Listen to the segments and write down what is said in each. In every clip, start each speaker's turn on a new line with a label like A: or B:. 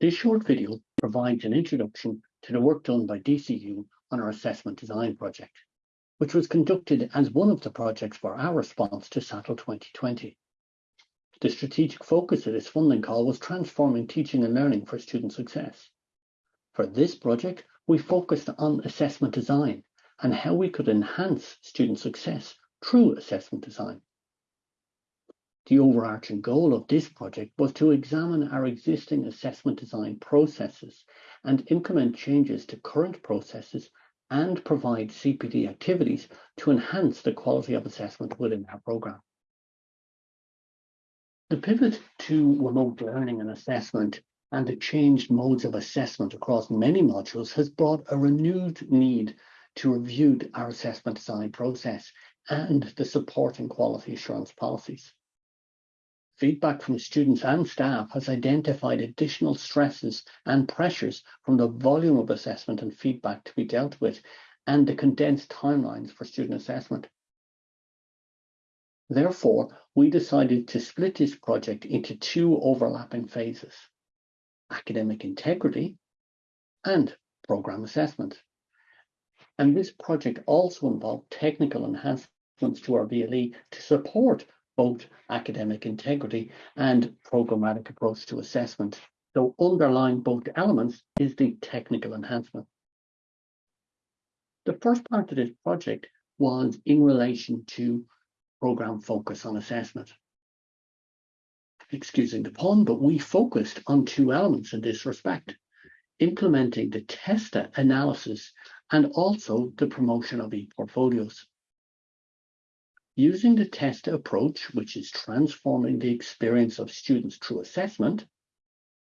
A: This short video provides an introduction to the work done by DCU on our assessment design project, which was conducted as one of the projects for our response to SATL 2020. The strategic focus of this funding call was transforming teaching and learning for student success. For this project, we focused on assessment design and how we could enhance student success through assessment design. The overarching goal of this project was to examine our existing assessment design processes and implement changes to current processes and provide CPD activities to enhance the quality of assessment within our programme. The pivot to remote learning and assessment and the changed modes of assessment across many modules has brought a renewed need to review our assessment design process and the supporting quality assurance policies. Feedback from students and staff has identified additional stresses and pressures from the volume of assessment and feedback to be dealt with and the condensed timelines for student assessment. Therefore, we decided to split this project into two overlapping phases, academic integrity and programme assessment. And this project also involved technical enhancements to our VLE to support both academic integrity and programmatic approach to assessment. So underlying both elements is the technical enhancement. The first part of this project was in relation to program focus on assessment. Excusing the pun, but we focused on two elements in this respect, implementing the TESTA analysis and also the promotion of e-portfolios. Using the TESTA approach, which is transforming the experience of students through assessment,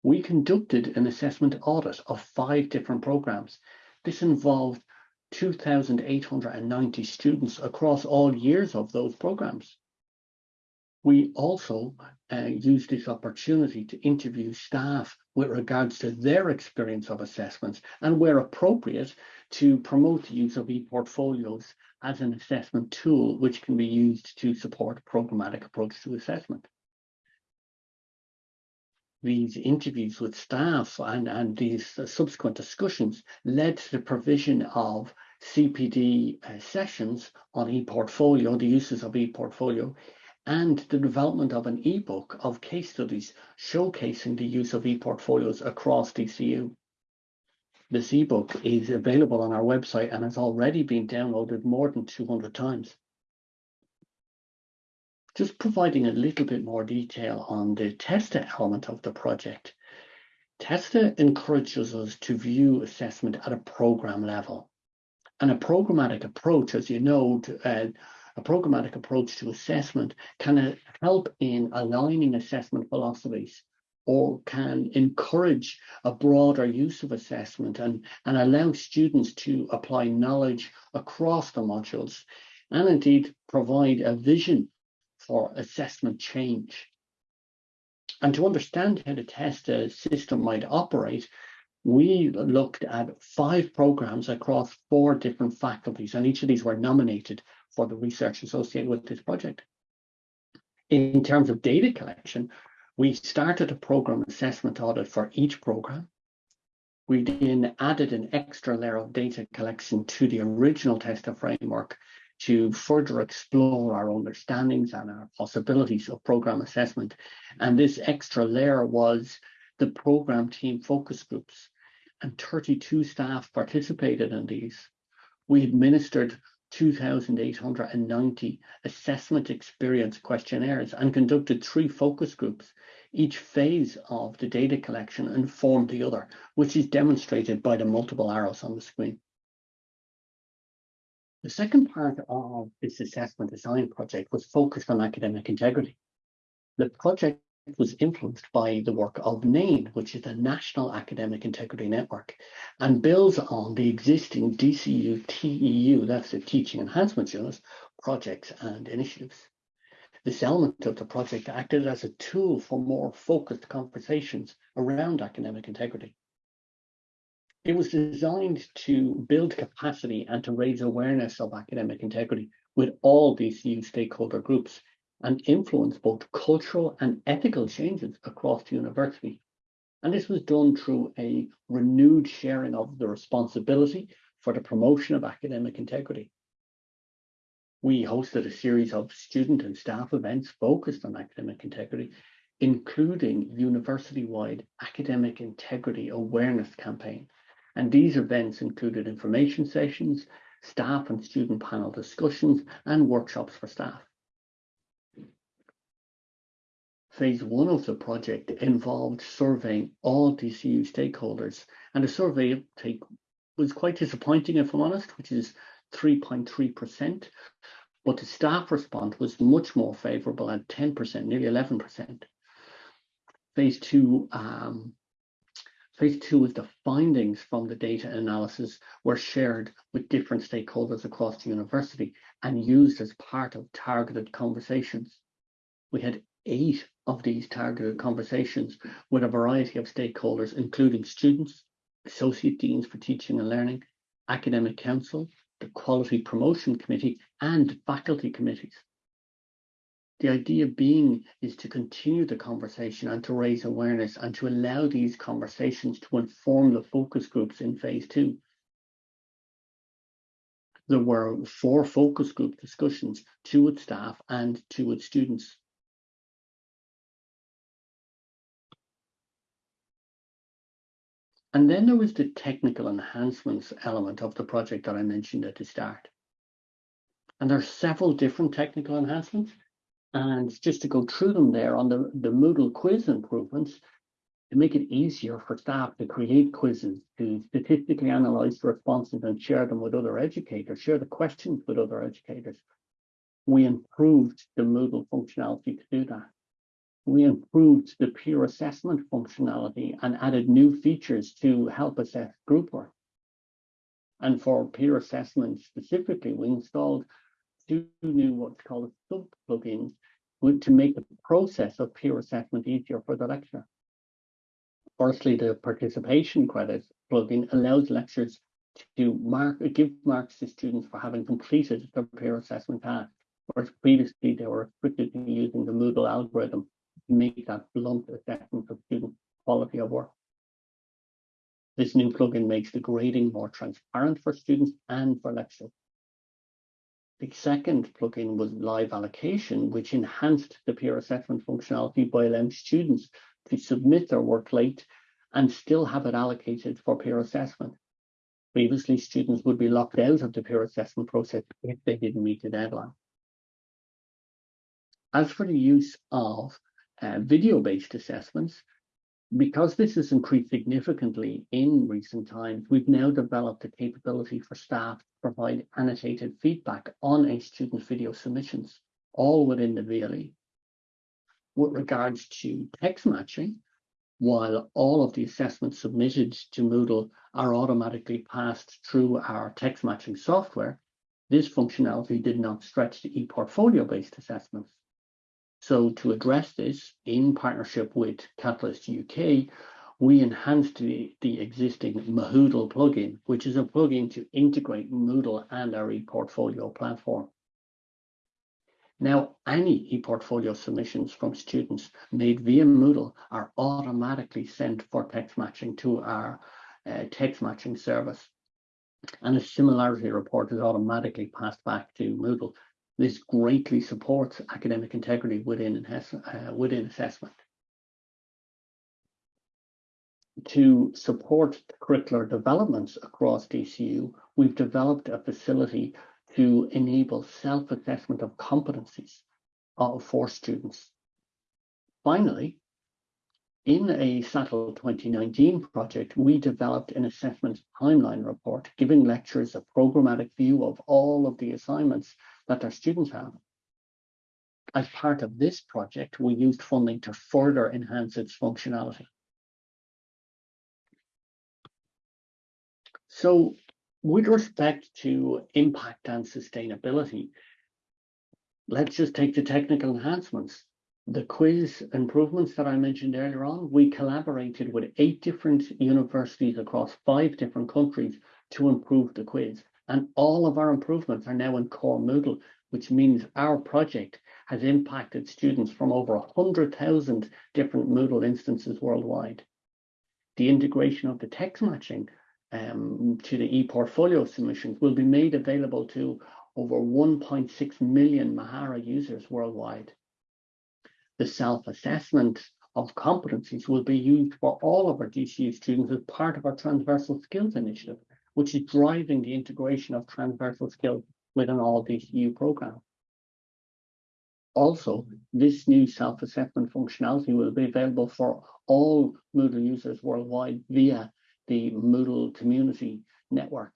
A: we conducted an assessment audit of five different programs. This involved 2,890 students across all years of those programs. We also uh, used this opportunity to interview staff with regards to their experience of assessments and where appropriate to promote the use of e-portfolios as an assessment tool which can be used to support a programmatic approach to assessment. These interviews with staff and, and these uh, subsequent discussions led to the provision of CPD uh, sessions on ePortfolio, the uses of ePortfolio, and the development of an ebook of case studies showcasing the use of ePortfolios across DCU. This ebook is available on our website and has already been downloaded more than 200 times. Just providing a little bit more detail on the TESTA element of the project. TESTA encourages us to view assessment at a program level. And a programmatic approach, as you know, to, uh, a programmatic approach to assessment can uh, help in aligning assessment philosophies or can encourage a broader use of assessment and, and allow students to apply knowledge across the modules and indeed provide a vision for assessment change. And to understand how the TESTA system might operate, we looked at five programs across four different faculties, and each of these were nominated for the research associated with this project. In terms of data collection, we started a program assessment audit for each program. We then added an extra layer of data collection to the original TESTA framework to further explore our understandings and our possibilities of program assessment. And this extra layer was the program team focus groups and 32 staff participated in these. We administered 2,890 assessment experience questionnaires and conducted three focus groups. Each phase of the data collection informed the other, which is demonstrated by the multiple arrows on the screen. The second part of this assessment design project was focused on academic integrity. The project was influenced by the work of NAIN, which is the National Academic Integrity Network, and builds on the existing DCU TEU, that's the Teaching Enhancement Unit, projects and initiatives. This element of the project acted as a tool for more focused conversations around academic integrity. It was designed to build capacity and to raise awareness of academic integrity with all DCU stakeholder groups and influence both cultural and ethical changes across the university. And this was done through a renewed sharing of the responsibility for the promotion of academic integrity. We hosted a series of student and staff events focused on academic integrity, including university-wide academic integrity awareness campaign. And these events included information sessions, staff and student panel discussions, and workshops for staff. Phase one of the project involved surveying all DCU stakeholders, and the survey take was quite disappointing, if I'm honest, which is 3.3%, but the staff response was much more favourable at 10%, nearly 11%. Phase two, um, phase two was the findings from the data analysis were shared with different stakeholders across the university and used as part of targeted conversations. We had eight of these targeted conversations with a variety of stakeholders, including students, associate deans for teaching and learning, academic council, the quality promotion committee, and faculty committees. The idea being is to continue the conversation and to raise awareness and to allow these conversations to inform the focus groups in phase two. There were four focus group discussions, two with staff and two with students. And then there was the technical enhancements element of the project that I mentioned at the start. And there are several different technical enhancements. And just to go through them there on the, the Moodle quiz improvements, to make it easier for staff to create quizzes, to statistically analyze the responses and share them with other educators, share the questions with other educators. We improved the Moodle functionality to do that we improved the peer assessment functionality and added new features to help assess group work. And for peer assessment specifically, we installed two new what's called sub plugins to make the process of peer assessment easier for the lecturer. Firstly, the participation credit plugin allows lecturers to mark give marks to students for having completed their peer assessment task, whereas previously they were restricted to using the Moodle algorithm make that blunt assessment of student quality of work. This new plugin makes the grading more transparent for students and for lecturers. The second plugin was live allocation, which enhanced the peer assessment functionality by allowing students to submit their work late and still have it allocated for peer assessment. Previously, students would be locked out of the peer assessment process if they didn't meet the deadline. As for the use of uh, video-based assessments. Because this has increased significantly in recent times, we've now developed a capability for staff to provide annotated feedback on a student's video submissions, all within the VLE. With regards to text matching, while all of the assessments submitted to Moodle are automatically passed through our text matching software, this functionality did not stretch to e-portfolio-based assessments. So to address this, in partnership with Catalyst UK, we enhanced the, the existing Mahoodle plugin, which is a plugin to integrate Moodle and our ePortfolio platform. Now, any ePortfolio submissions from students made via Moodle are automatically sent for text matching to our uh, text matching service. And a similarity report is automatically passed back to Moodle this greatly supports academic integrity within, uh, within assessment. To support curricular developments across DCU, we've developed a facility to enable self-assessment of competencies uh, for students. Finally, in a SATL 2019 project, we developed an assessment timeline report, giving lecturers a programmatic view of all of the assignments that their students have. As part of this project, we used funding to further enhance its functionality. So with respect to impact and sustainability, let's just take the technical enhancements. The quiz improvements that I mentioned earlier on, we collaborated with eight different universities across five different countries to improve the quiz. And all of our improvements are now in core Moodle, which means our project has impacted students from over 100,000 different Moodle instances worldwide. the integration of the text matching um, to the e-portfolio submissions will be made available to over 1.6 million Mahara users worldwide. The self-assessment of competencies will be used for all of our DCU students as part of our transversal skills initiative, which is driving the integration of transversal skills within all DCU programs. Also, this new self-assessment functionality will be available for all Moodle users worldwide via the Moodle community network.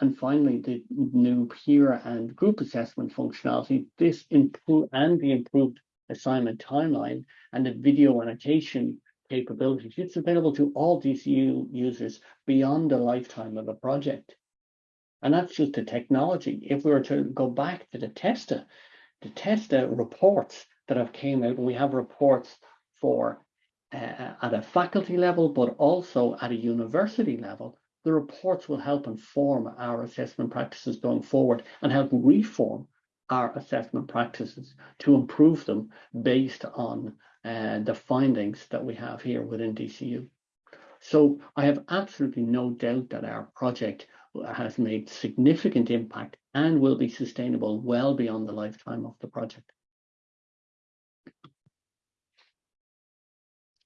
A: And finally, the new peer and group assessment functionality, this improve and the improved assignment timeline and the video annotation capabilities. It's available to all DCU users beyond the lifetime of a project. And that's just the technology. If we were to go back to the TESTA, the TESTA reports that have came out, and we have reports for uh, at a faculty level, but also at a university level, the reports will help inform our assessment practices going forward and help reform our assessment practices to improve them based on uh, the findings that we have here within DCU. So I have absolutely no doubt that our project has made significant impact and will be sustainable well beyond the lifetime of the project.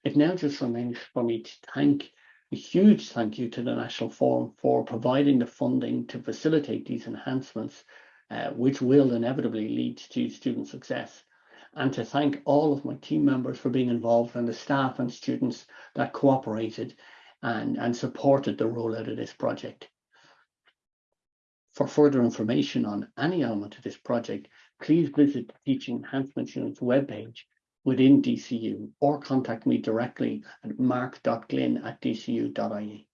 A: It now just remains for me to thank a huge thank you to the National Forum for providing the funding to facilitate these enhancements, uh, which will inevitably lead to student success. And to thank all of my team members for being involved and the staff and students that cooperated and, and supported the rollout of this project. For further information on any element of this project, please visit the Teaching Enhancement Unit's webpage within DCU or contact me directly at mark.glynn at dcu.ie.